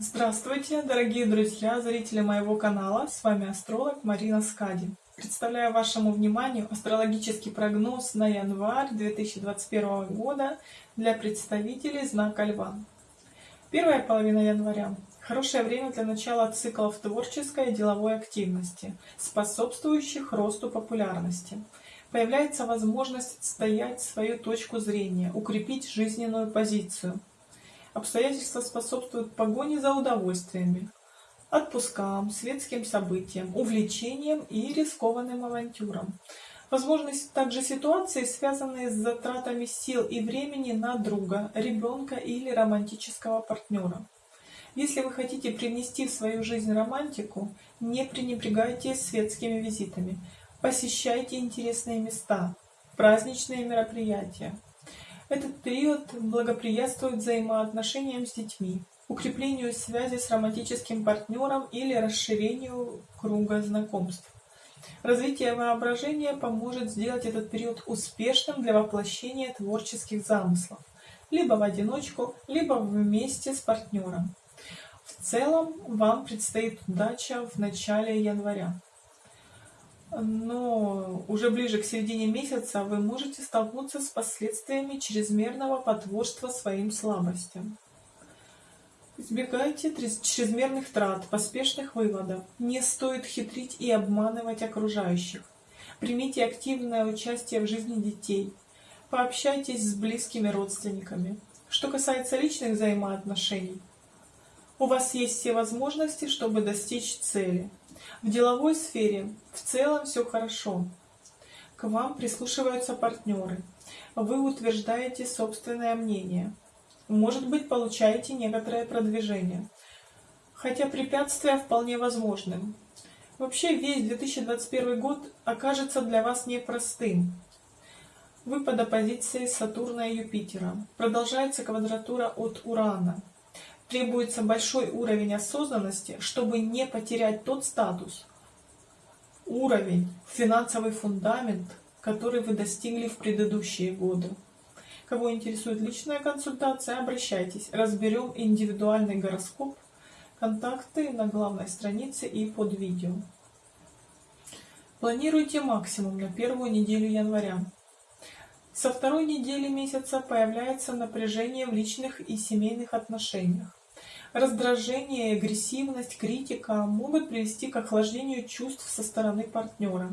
Здравствуйте, дорогие друзья, зрители моего канала. С вами астролог Марина Скади. Представляю вашему вниманию астрологический прогноз на январь 2021 года для представителей знака Льва. Первая половина января – хорошее время для начала циклов творческой и деловой активности, способствующих росту популярности. Появляется возможность отстоять свою точку зрения, укрепить жизненную позицию – Обстоятельства способствуют погоне за удовольствиями, отпускам, светским событиям, увлечениям и рискованным авантюрам. Возможны также ситуации, связанные с затратами сил и времени на друга, ребенка или романтического партнера. Если вы хотите привнести в свою жизнь романтику, не пренебрегайте светскими визитами. Посещайте интересные места, праздничные мероприятия. Этот период благоприятствует взаимоотношениям с детьми, укреплению связи с романтическим партнером или расширению круга знакомств. Развитие воображения поможет сделать этот период успешным для воплощения творческих замыслов, либо в одиночку, либо вместе с партнером. В целом вам предстоит удача в начале января но уже ближе к середине месяца вы можете столкнуться с последствиями чрезмерного потворства своим слабостям. Избегайте чрезмерных трат, поспешных выводов. Не стоит хитрить и обманывать окружающих. Примите активное участие в жизни детей. Пообщайтесь с близкими родственниками. Что касается личных взаимоотношений, у вас есть все возможности, чтобы достичь цели. В деловой сфере в целом все хорошо. К вам прислушиваются партнеры. Вы утверждаете собственное мнение. Может быть, получаете некоторое продвижение. Хотя препятствия вполне возможны. Вообще весь 2021 год окажется для вас непростым. Вы под оппозицией Сатурна и Юпитера. Продолжается квадратура от Урана требуется большой уровень осознанности, чтобы не потерять тот статус, уровень, финансовый фундамент, который вы достигли в предыдущие годы. Кого интересует личная консультация, обращайтесь. Разберем индивидуальный гороскоп. Контакты на главной странице и под видео. Планируйте максимум на первую неделю января. Со второй недели месяца появляется напряжение в личных и семейных отношениях. Раздражение, агрессивность, критика могут привести к охлаждению чувств со стороны партнера.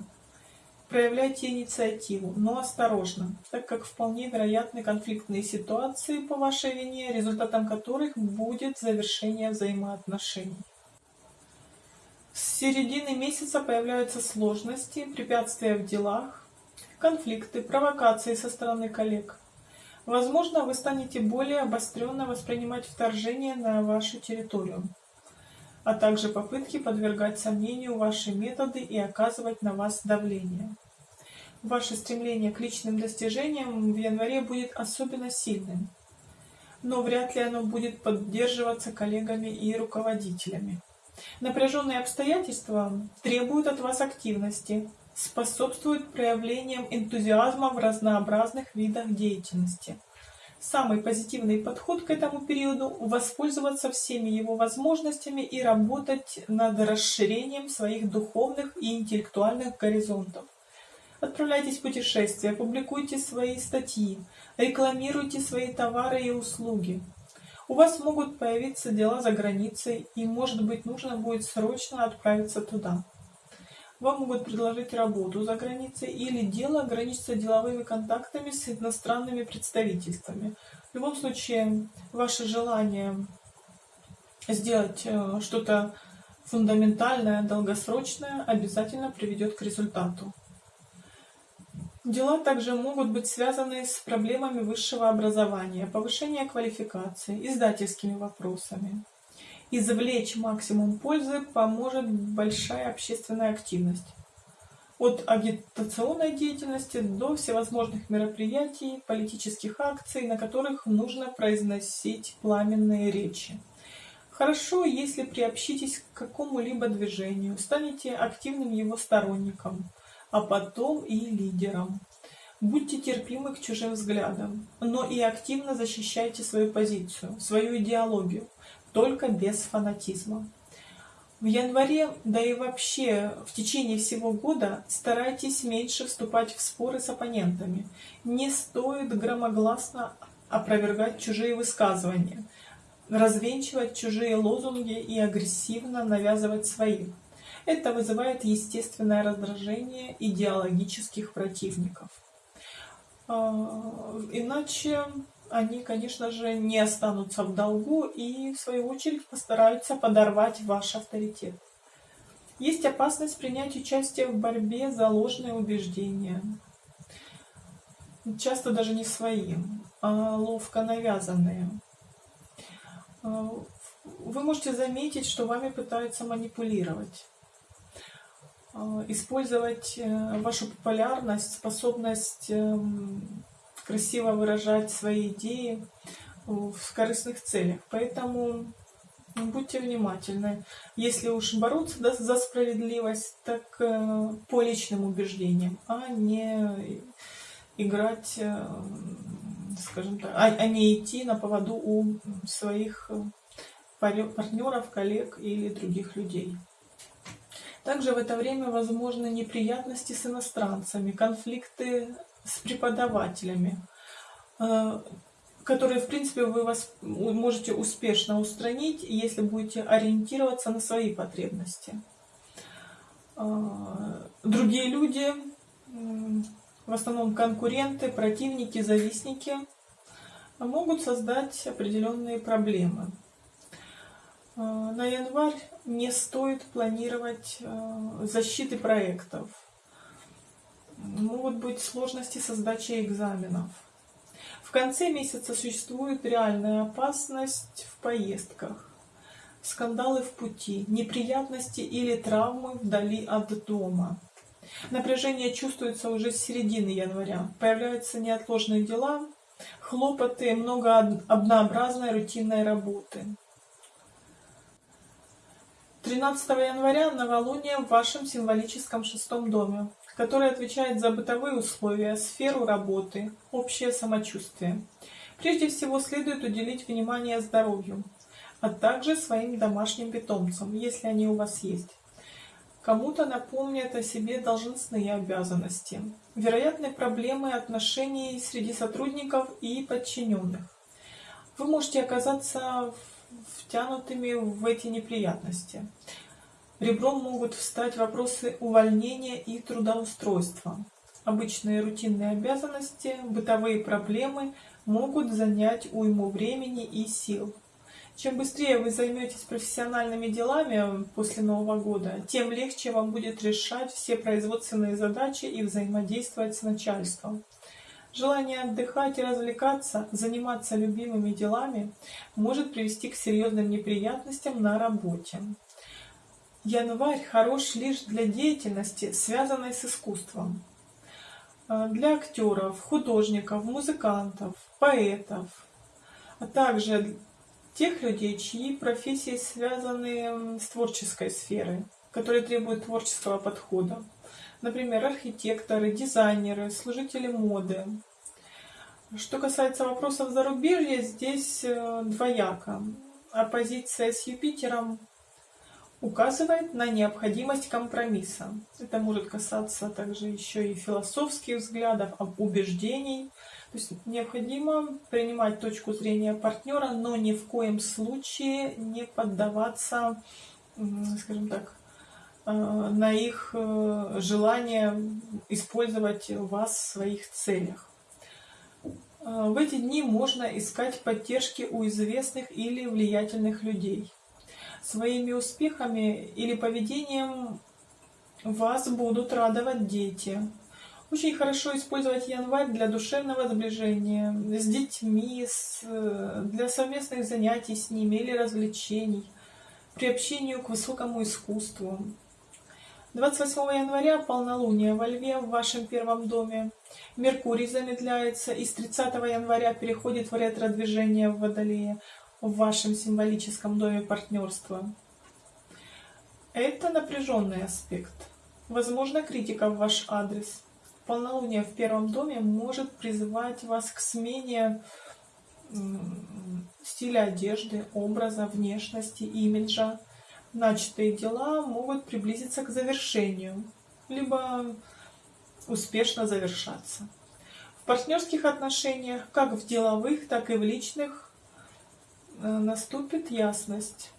Проявляйте инициативу, но осторожно, так как вполне вероятны конфликтные ситуации по вашей вине, результатом которых будет завершение взаимоотношений. С середины месяца появляются сложности, препятствия в делах, конфликты, провокации со стороны коллег. Возможно, вы станете более обостренно воспринимать вторжение на вашу территорию, а также попытки подвергать сомнению ваши методы и оказывать на вас давление. Ваше стремление к личным достижениям в январе будет особенно сильным, но вряд ли оно будет поддерживаться коллегами и руководителями. Напряженные обстоятельства требуют от вас активности, способствует проявлениям энтузиазма в разнообразных видах деятельности. Самый позитивный подход к этому периоду – воспользоваться всеми его возможностями и работать над расширением своих духовных и интеллектуальных горизонтов. Отправляйтесь в путешествия, публикуйте свои статьи, рекламируйте свои товары и услуги. У вас могут появиться дела за границей, и, может быть, нужно будет срочно отправиться туда. Вам могут предложить работу за границей или дело ограничится деловыми контактами с иностранными представительствами. В любом случае, ваше желание сделать э, что-то фундаментальное, долгосрочное обязательно приведет к результату. Дела также могут быть связаны с проблемами высшего образования, повышения квалификации, издательскими вопросами извлечь максимум пользы поможет большая общественная активность. От агитационной деятельности до всевозможных мероприятий, политических акций, на которых нужно произносить пламенные речи. Хорошо, если приобщитесь к какому-либо движению, станете активным его сторонником, а потом и лидером. Будьте терпимы к чужим взглядам, но и активно защищайте свою позицию, свою идеологию только без фанатизма. В январе, да и вообще в течение всего года старайтесь меньше вступать в споры с оппонентами. Не стоит громогласно опровергать чужие высказывания, развенчивать чужие лозунги и агрессивно навязывать свои. Это вызывает естественное раздражение идеологических противников. А, иначе они, конечно же, не останутся в долгу и, в свою очередь, постараются подорвать ваш авторитет. Есть опасность принять участие в борьбе за ложные убеждения. Часто даже не свои, а ловко навязанные. А, вы можете заметить, что вами пытаются манипулировать. А, использовать э, вашу популярность, способность эм, красиво выражать свои идеи в корыстных целях. Поэтому будьте внимательны. Если уж бороться за справедливость, так э, по личным убеждениям, а не играть, э, скажем так, а, а не идти на поводу у своих партнеров, коллег или других людей. Также в это время возможны неприятности с иностранцами, конфликты с преподавателями, э, которые, в принципе, вы вас можете успешно устранить, если будете ориентироваться на свои потребности. Э, другие люди, в основном конкуренты, противники, завистники, могут создать определенные проблемы. Э, на январь не стоит планировать защиты проектов. Могут быть сложности со сдачей экзаменов. В конце месяца существует реальная опасность в поездках, скандалы в пути, неприятности или травмы вдали от дома. Напряжение чувствуется уже с середины января. Появляются неотложные дела, хлопоты, много однообразной рутинной работы. 13 января новолуние в вашем символическом шестом доме, который отвечает за бытовые условия, сферу работы, общее самочувствие. Прежде всего следует уделить внимание здоровью, а также своим домашним питомцам, если они у вас есть. Кому-то напомнят о себе должностные обязанности, вероятные проблемы отношений среди сотрудников и подчиненных. Вы можете оказаться втянутыми в эти неприятности. Ребром могут встать вопросы увольнения и трудоустройства. Обычные рутинные обязанности, бытовые проблемы могут занять уйму времени и сил. Чем быстрее вы займетесь профессиональными делами после Нового года, тем легче вам будет решать все производственные задачи и взаимодействовать с начальством. Желание отдыхать и развлекаться, заниматься любимыми делами может привести к серьезным неприятностям на работе. Январь хорош лишь для деятельности, связанной с искусством. А, для актеров, художников, музыкантов, поэтов, а также тех людей, чьи профессии связаны с творческой сферой, которые требуют творческого подхода. Например, архитекторы, дизайнеры, служители моды. Что касается вопросов зарубежья, здесь э, двояко. Оппозиция с Юпитером указывает на необходимость компромисса. Это может касаться также еще и философских взглядов, убеждений. То есть необходимо принимать точку зрения партнера, но ни в коем случае не поддаваться, скажем так, Э, на их э, желание использовать вас в своих целях. Э, в эти дни можно искать поддержки у известных или влиятельных людей. Своими успехами или поведением вас будут радовать дети. Очень хорошо использовать январь для душевного сближения с детьми, с, для совместных занятий с ними или развлечений, приобщению к высокому искусству. 28 января полнолуние во Льве в вашем первом доме. Меркурий замедляется и с 30 января переходит в ретро-движение в Водолее в вашем символическом доме партнерства. Это напряженный аспект. Возможно, критика в ваш адрес. Полнолуние в первом доме может призывать вас к смене стиля одежды, образа, внешности, имиджа. Начатые дела могут приблизиться к завершению, либо успешно завершаться. В партнерских отношениях, как в деловых, так и в личных, наступит ясность.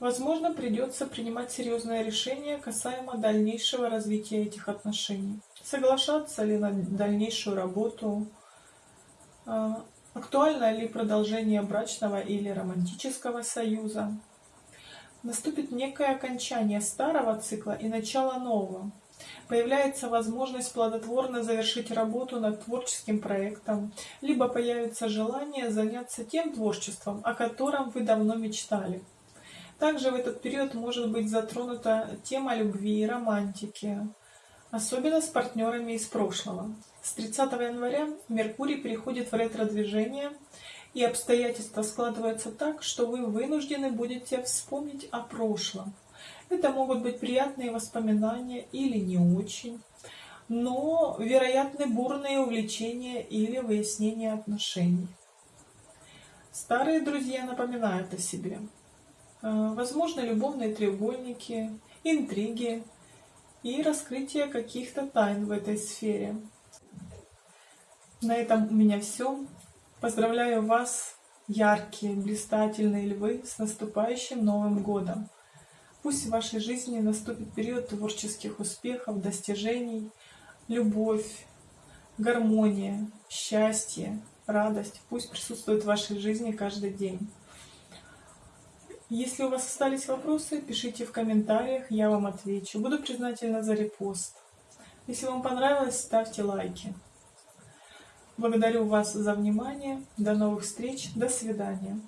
Возможно, придется принимать серьезное решение касаемо дальнейшего развития этих отношений. Соглашаться ли на дальнейшую работу, а, актуально ли продолжение брачного или романтического союза. Наступит некое окончание старого цикла и начало нового. Появляется возможность плодотворно завершить работу над творческим проектом, либо появится желание заняться тем творчеством, о котором вы давно мечтали. Также в этот период может быть затронута тема любви и романтики, особенно с партнерами из прошлого. С 30 января Меркурий переходит в ретро-движение, и обстоятельства складываются так, что вы вынуждены будете вспомнить о прошлом. Это могут быть приятные воспоминания или не очень, но вероятны бурные увлечения или выяснение отношений. Старые друзья напоминают о себе. Э, возможно, любовные треугольники, интриги и раскрытие каких-то тайн в этой сфере. На этом у меня все. Поздравляю вас, яркие, блистательные львы, с наступающим Новым Годом! Пусть в вашей жизни наступит период творческих успехов, достижений, любовь, гармония, счастье, радость. Пусть присутствует в вашей жизни каждый день. Если у вас остались вопросы, пишите в комментариях, я вам отвечу. Буду признательна за репост. Если вам понравилось, ставьте лайки. Благодарю вас за внимание. До новых встреч. До свидания.